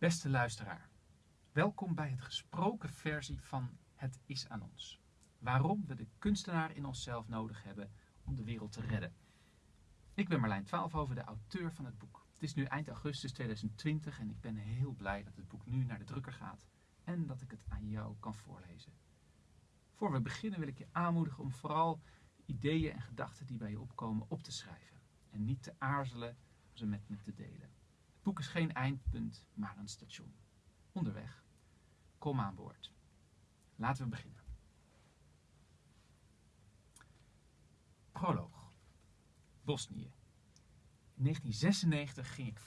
Beste luisteraar, welkom bij het gesproken versie van Het is aan ons. Waarom we de kunstenaar in onszelf nodig hebben om de wereld te redden. Ik ben Marlijn Twaalfhoven, de auteur van het boek. Het is nu eind augustus 2020 en ik ben heel blij dat het boek nu naar de drukker gaat en dat ik het aan jou kan voorlezen. Voor we beginnen wil ik je aanmoedigen om vooral ideeën en gedachten die bij je opkomen op te schrijven en niet te aarzelen om ze met me te delen. Boek is geen eindpunt, maar een station. Onderweg. Kom aan boord. Laten we beginnen. Proloog. Bosnië. In 1996 ging ik